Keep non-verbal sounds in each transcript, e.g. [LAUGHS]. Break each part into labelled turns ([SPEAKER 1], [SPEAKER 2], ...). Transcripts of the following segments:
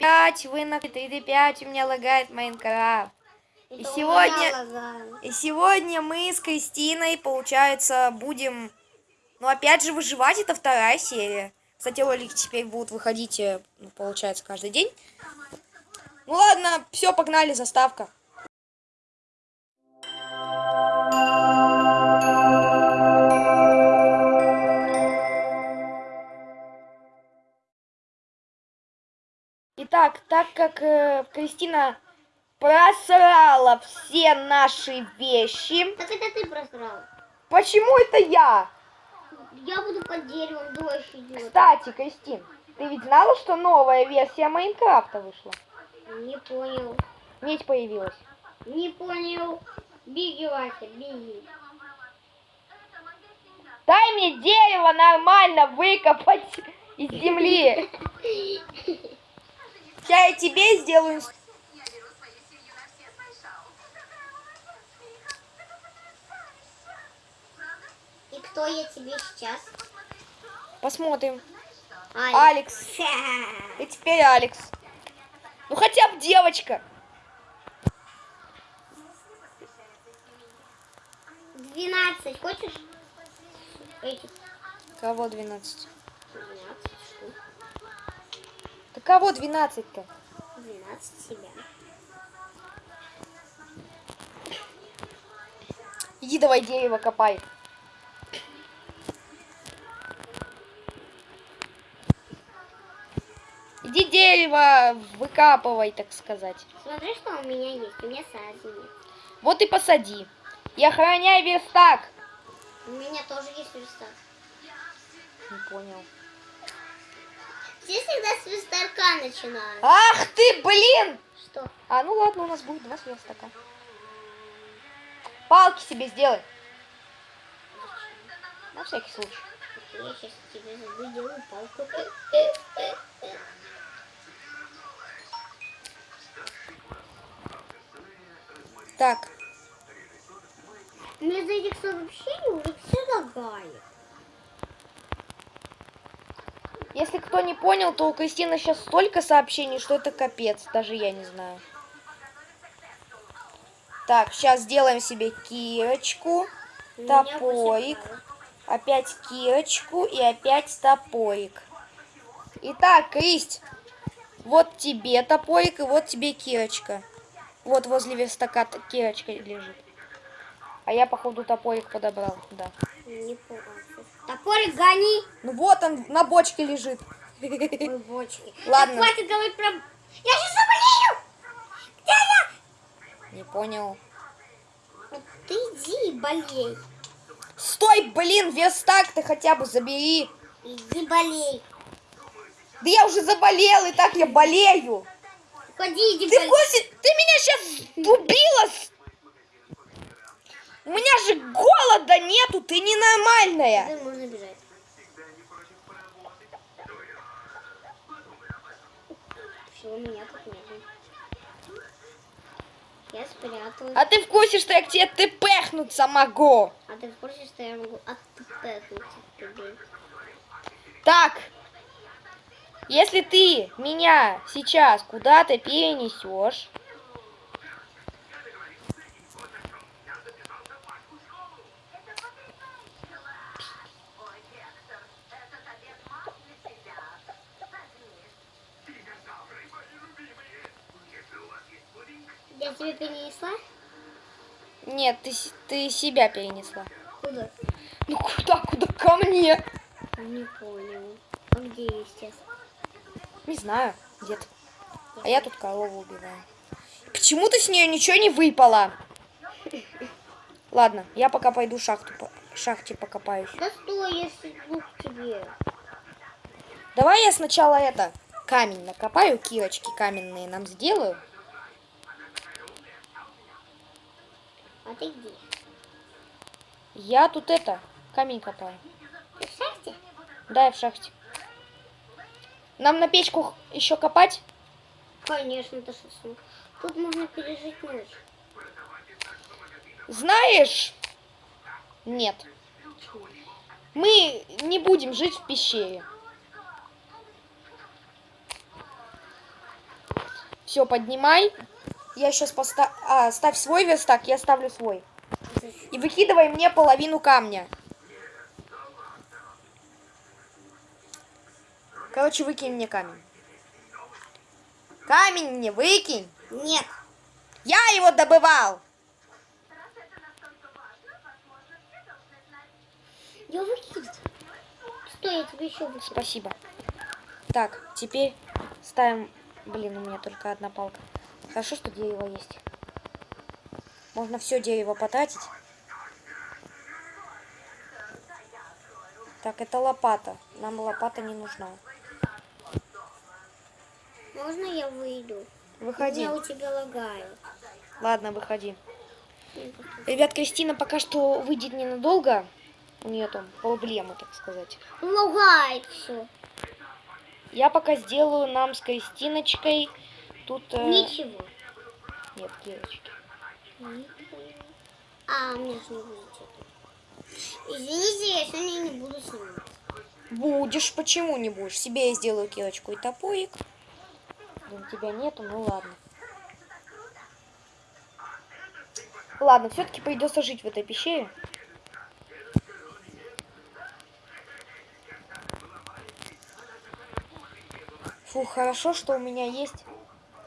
[SPEAKER 1] 5, вы на 3D5, у меня лагает Майнкрафт. И
[SPEAKER 2] Это
[SPEAKER 1] сегодня-. И сегодня мы с Кристиной, получается, будем... Ну, опять же, выживать. Это вторая серия. Кстати, ролики теперь будут выходить, э, ну, получается, каждый день. Ну ладно, все, погнали, заставка. Итак, так как э, Кристина просрала все наши вещи.
[SPEAKER 2] Так это ты просрал.
[SPEAKER 1] Почему это я?
[SPEAKER 2] Я буду под деревом, дождь идет.
[SPEAKER 1] Кстати, Кристин, ты ведь знала, что новая версия Майнкрафта вышла?
[SPEAKER 2] Не понял.
[SPEAKER 1] Медь появилась.
[SPEAKER 2] Не понял. Беги, Вася, беги.
[SPEAKER 1] Дай мне дерево нормально выкопать из земли. [LAUGHS] Я и тебе сделаю.
[SPEAKER 2] И кто я тебе сейчас?
[SPEAKER 1] Посмотрим.
[SPEAKER 2] Алекс.
[SPEAKER 1] Алекс. И теперь Алекс. Ну хотя бы девочка.
[SPEAKER 2] Двенадцать. Хочешь?
[SPEAKER 1] Кого 12?
[SPEAKER 2] Двенадцать
[SPEAKER 1] кого 12-то?
[SPEAKER 2] Двенадцать себя.
[SPEAKER 1] Иди давай дерево копай. Иди дерево выкапывай, так сказать.
[SPEAKER 2] Смотри, что у меня есть. У меня сади нет.
[SPEAKER 1] Вот и посади. И охраняй верстак.
[SPEAKER 2] У меня тоже есть верстак.
[SPEAKER 1] Не понял.
[SPEAKER 2] Все всегда с верстака начинают.
[SPEAKER 1] Ах ты, блин!
[SPEAKER 2] Что?
[SPEAKER 1] А, ну ладно, у нас будет два верстака. Палки себе сделай. На всякий случай.
[SPEAKER 2] Я сейчас тебе сделаю палку.
[SPEAKER 1] Так,
[SPEAKER 2] Мне за этих сообщений уже все лагает.
[SPEAKER 1] Если кто не понял, то у Кристины сейчас столько сообщений, что это капец. Даже я не знаю. Так, сейчас сделаем себе кирочку,
[SPEAKER 2] меня
[SPEAKER 1] топорик,
[SPEAKER 2] палок.
[SPEAKER 1] опять кирочку и опять топорик. Итак, Кристь, вот тебе топорик и вот тебе кирочка. Вот возле верстака кирочка лежит. А я, походу, топорик подобрал, да.
[SPEAKER 2] Не понял. Топорик гони.
[SPEAKER 1] Ну вот он на бочке лежит.
[SPEAKER 2] Ой, бочки. [LAUGHS]
[SPEAKER 1] Ладно.
[SPEAKER 2] Так хватит говорить про... Я сейчас заболею! Где я?
[SPEAKER 1] Не понял.
[SPEAKER 2] Ты иди и болей.
[SPEAKER 1] Стой, блин, верстак ты хотя бы забери.
[SPEAKER 2] Иди болей.
[SPEAKER 1] Да я уже заболел, и так я болею.
[SPEAKER 2] Ходи, иди
[SPEAKER 1] Ты
[SPEAKER 2] болей.
[SPEAKER 1] курсе? Ты меня сейчас убила. с- У меня же голода нету, ты ненормальная.
[SPEAKER 2] Да, можно бежать. Все, у меня тут нету. Я спряталась.
[SPEAKER 1] А ты в курсе, что я к тебе тпхнуться могу?
[SPEAKER 2] А ты в курсе, что я могу отпэкнуть от тебя?
[SPEAKER 1] Так, если ты меня сейчас куда-то перенесешь,
[SPEAKER 2] Я тебе перенесла?
[SPEAKER 1] нет, ты, ты себя перенесла.
[SPEAKER 2] Куда?
[SPEAKER 1] Ну куда, куда ко мне?
[SPEAKER 2] Не понял. А где я сейчас?
[SPEAKER 1] Не знаю, где-то. А я тут корову убиваю. Почему ты с нее ничего не выпало? [LAUGHS] Ладно, я пока пойду шахту, по- шахте покопаюсь.
[SPEAKER 2] Да стой, я иду к тебе.
[SPEAKER 1] Давай я сначала это, камень накопаю, кирочки каменные нам сделаю.
[SPEAKER 2] А ты где?
[SPEAKER 1] Я тут это, камень копаю.
[SPEAKER 2] Ты в шахте?
[SPEAKER 1] Да, я в шахте. Нам на печку еще копать?
[SPEAKER 2] Конечно, это шашлык. Тут можно пережить ночь.
[SPEAKER 1] Знаешь? Нет. Мы не будем жить в пещере. Все, поднимай. Я сейчас поставлю... А, ставь свой верстак, я ставлю свой. И выкидывай мне половину камня. Короче, выкинь мне камень. Камень мне выкинь.
[SPEAKER 2] Нет.
[SPEAKER 1] Я его добывал.
[SPEAKER 2] Я выкину. Стой, я тебе еще выкину.
[SPEAKER 1] Спасибо. Так, теперь ставим... Блин, у меня только одна палка. Хорошо, что дерево есть. Можно все дерево потратить. Так, это лопата. Нам лопата не нужна.
[SPEAKER 2] Можно я выйду?
[SPEAKER 1] Выходи.
[SPEAKER 2] Меня у тебя лагают.
[SPEAKER 1] Ладно, выходи. Ребят, Кристина пока что выйдет ненадолго. У нее там проблемы, так сказать.
[SPEAKER 2] Лагает все.
[SPEAKER 1] Я пока сделаю нам с Кристиночкой тут... э,
[SPEAKER 2] Ничего.
[SPEAKER 1] Нет, Кирочки.
[SPEAKER 2] А, мне же не будет. Извините, я сегодня не буду снимать.
[SPEAKER 1] Будешь, почему не будешь? Себе я сделаю кирочку и топорик. Блин, тебя нету, ну ладно. Ладно, все-таки придется жить в этой пещере. Фу, хорошо, что у меня есть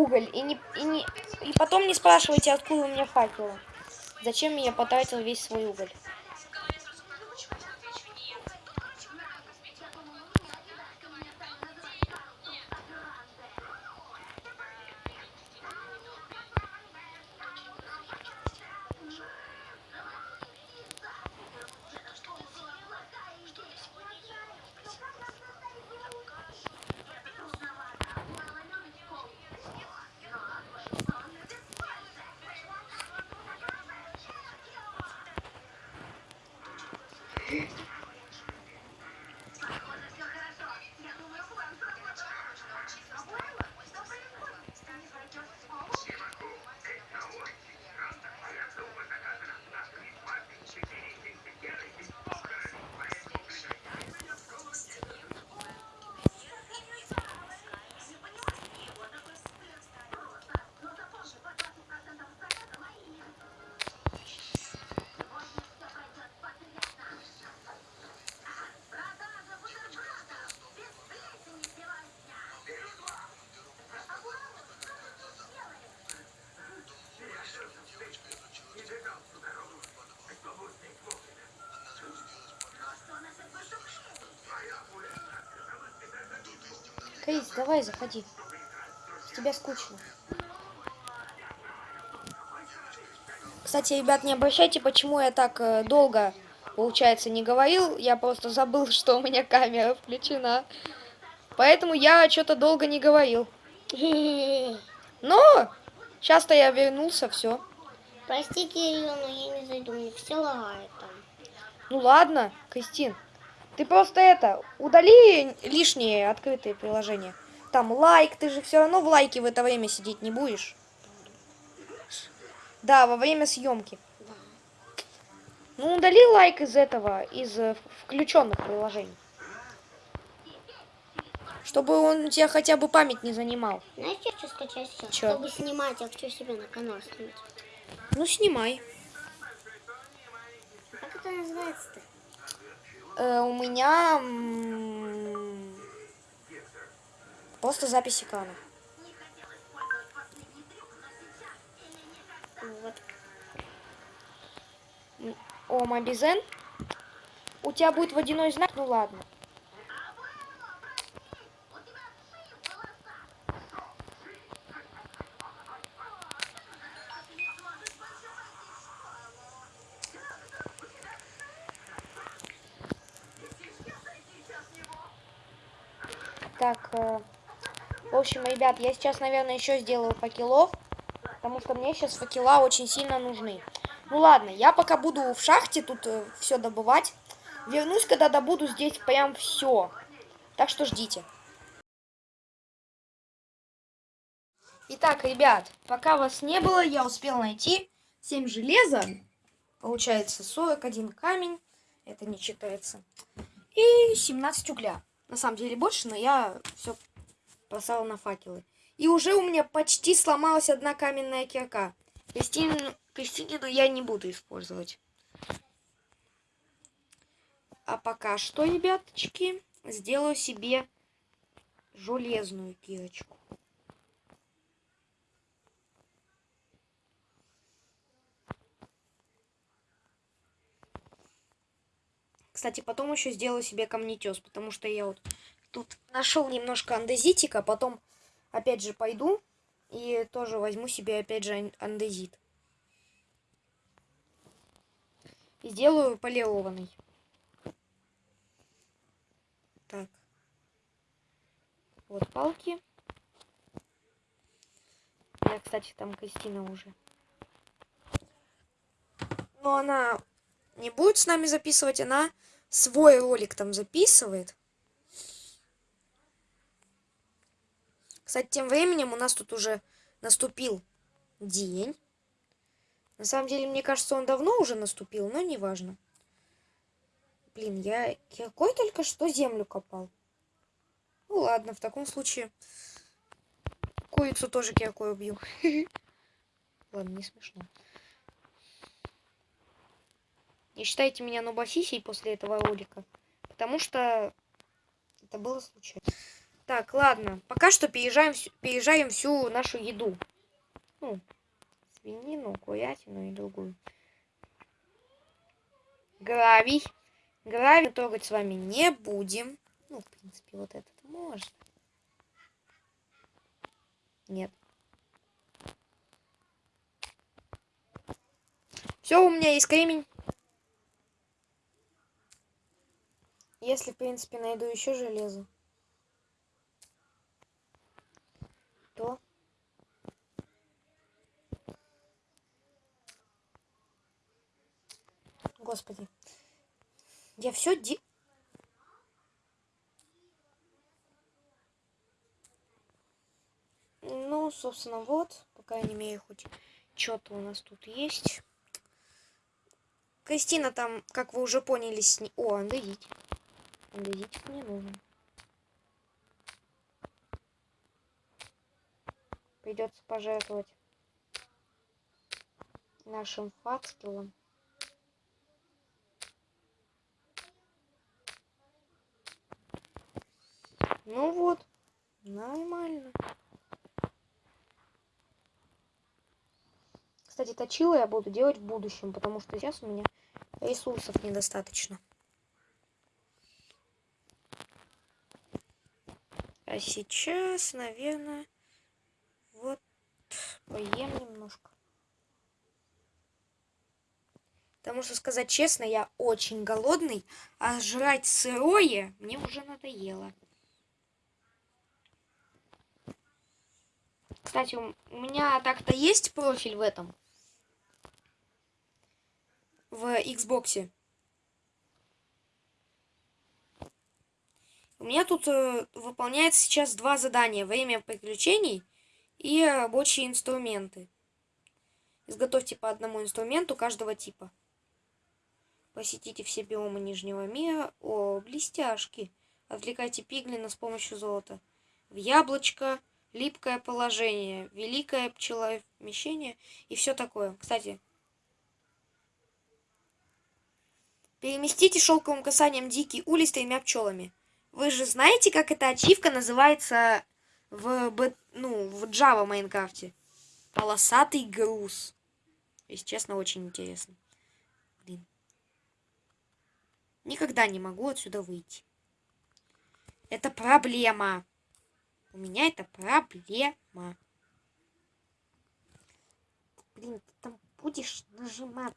[SPEAKER 1] уголь. И, не, и, не, и потом не спрашивайте, откуда у меня факелы. Зачем я потратил весь свой уголь? Давай, заходи. С тебя скучно. Кстати, ребят, не обращайте, почему я так э, долго, получается, не говорил. Я просто забыл, [LAUGHS] что у меня камера включена. Поэтому я что-то долго не говорил. [LAUGHS] Но сейчас-то я вернулся, все.
[SPEAKER 2] Прости, Кирилл, но я не зайду, мне все лагает там.
[SPEAKER 1] Ну ладно, Кристин. Ты просто это, удали лишние открытые приложения. Там лайк, ты же все равно в лайке в это время сидеть не будешь. Да, во время съемки. Ну, удали лайк из этого, из э, включенных приложений. Чтобы он у тебя хотя бы память не занимал.
[SPEAKER 2] Знаешь, что хочу скачать сейчас?
[SPEAKER 1] Чё?
[SPEAKER 2] Чтобы снимать, я хочу себе на канал снимать.
[SPEAKER 1] Ну, снимай.
[SPEAKER 2] Как это называется-то?
[SPEAKER 1] Э, у меня просто запись экрана.
[SPEAKER 2] Вот.
[SPEAKER 1] О, Мобизен. У тебя будет водяной знак, ну ладно. Так, э, в общем, ребят, я сейчас, наверное, еще сделаю факелов, потому что мне сейчас факела очень сильно нужны. Ну ладно, я пока буду в шахте тут все добывать. Вернусь, когда добуду здесь прям все. Так что ждите. Итак, ребят, пока вас не было, я успел найти 7 железа. Получается 41 камень. Это не читается. И 17 угля. На самом деле больше, но я все бросала на факелы. И уже у меня почти сломалась одна каменная кирка. Кристину, Кристинину я не буду использовать. А пока что, ребяточки, сделаю себе железную кирочку. Кстати, потом еще сделаю себе камнетес, потому что я вот тут нашел немножко андезитика, потом опять же пойду и тоже возьму себе опять же андезит. И сделаю полированный. Так. Вот палки. Я, кстати, там Кристина уже. Но она не будет с нами записывать, она свой ролик там записывает. Кстати, тем временем у нас тут уже наступил день. На самом деле, мне кажется, он давно уже наступил, но неважно. Блин, я какой только что землю копал. Ну ладно, в таком случае курицу тоже киркой убью. [LAUGHS] Ладно, не смешно. Не считайте меня нубасисей после этого ролика. Потому что это было случайно. Так, ладно. Пока что переезжаем, переезжаем всю нашу еду. Ну, свинину, курятину и другую. Гравий. Гравий трогать с вами не будем. Ну, в принципе, вот этот можно. Нет. Все, у меня есть кремень. Если, в принципе, найду еще железо. что? Господи. Я все де... Ну, собственно, вот. Пока я не имею хоть что-то у нас тут есть. Кристина там, как вы уже поняли, с... О, андезит. Андезитик мне нужен. придется пожертвовать нашим факелом. Ну вот, нормально. Кстати, точила я буду делать в будущем, потому что сейчас у меня ресурсов недостаточно. А сейчас, наверное... Вот, поем немножко. Потому что, сказать честно, я очень голодный, а жрать сырое мне уже надоело. Кстати, у меня так-то есть профиль в этом. В Xbox. У меня тут э, выполняется сейчас два задания. Время приключений и рабочие инструменты. Изготовьте по одному инструменту каждого типа. Посетите все биомы Нижнего мира. О, блестяшки. Отвлекайте пиглина с помощью золота. В яблочко, липкое положение, великое пчеловмещение и все такое. Кстати, переместите шелковым касанием дикий улей с тремя пчелами. Вы же знаете, как эта ачивка называется в, ну, в Java Майнкрафте. Полосатый груз. Если честно, очень интересно. Блин. Никогда не могу отсюда выйти. Это проблема. У меня это проблема. Блин, ты там будешь нажимать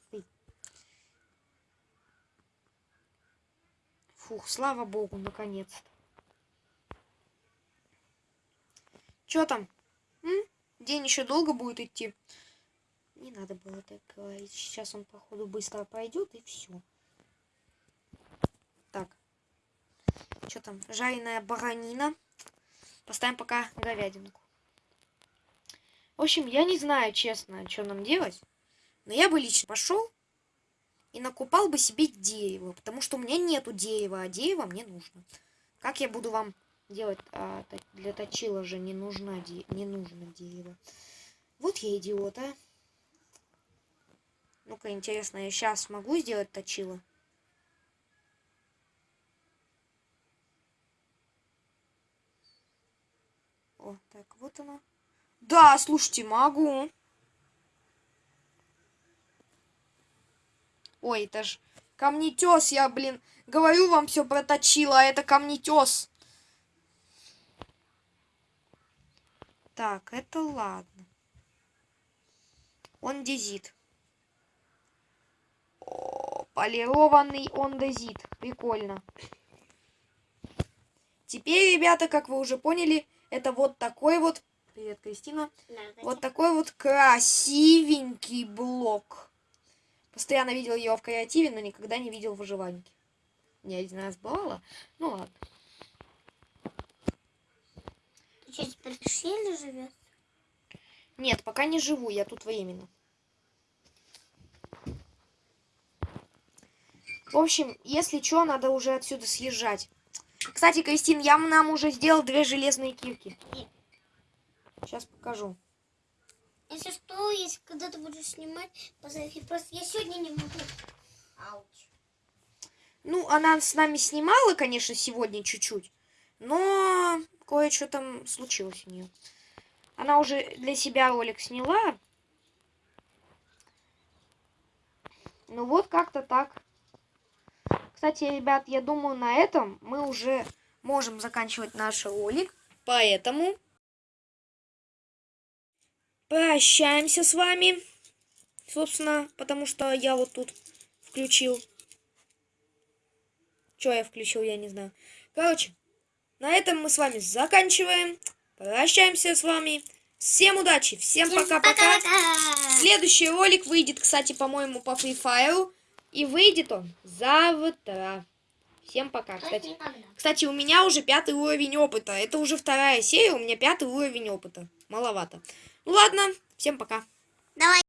[SPEAKER 1] Фух, слава богу, наконец-то. Что там? М? День еще долго будет идти. Не надо было так говорить. Сейчас он, походу, быстро пройдет и все. Так. Что там? Жареная баранина. Поставим пока говядинку. В общем, я не знаю, честно, что нам делать. Но я бы лично пошел и накупал бы себе дерево. Потому что у меня нету дерева, а дерево мне нужно. Как я буду вам делать а, для точила же не нужна не нужно дерево. Вот я идиот, а. Ну-ка, интересно, я сейчас смогу сделать точило? О, так, вот оно. Да, слушайте, могу. Ой, это ж камнетес, я, блин, говорю вам все проточила, а это камнетес. Так, это ладно. Он дезит. О, полированный он дезит. Прикольно. Теперь, ребята, как вы уже поняли, это вот такой вот... Привет, Кристина. Вот такой вот красивенький блок. Постоянно видел ее в креативе, но никогда не видел в выживанке. Не один раз бывало. Ну ладно.
[SPEAKER 2] Ты что, теперь в ущелье живешь?
[SPEAKER 1] Нет, пока не живу, я тут временно. В общем, если что, надо уже отсюда съезжать. Кстати, Кристин, я нам уже сделал две железные кирки. Сейчас покажу.
[SPEAKER 2] Что, если когда ты будешь снимать, позови. Просто я сегодня не могу. Ауч.
[SPEAKER 1] Ну, она с нами снимала, конечно, сегодня чуть-чуть, но кое-что там случилось у нее. Она уже для себя ролик сняла. Ну вот как-то так. Кстати, ребят, я думаю, на этом мы уже можем заканчивать наш ролик. Поэтому прощаемся с вами. Собственно, потому что я вот тут включил. Что я включил, я не знаю. Короче, на этом мы с вами заканчиваем. Прощаемся с вами. Всем удачи, всем пока-пока. Следующий ролик выйдет, кстати, по-моему, по Free Fire. И выйдет он завтра. Всем пока. Кстати, кстати, у меня уже пятый уровень опыта. Это уже вторая серия, у меня пятый уровень опыта. Маловато. Ну ладно, всем пока.
[SPEAKER 2] Давай.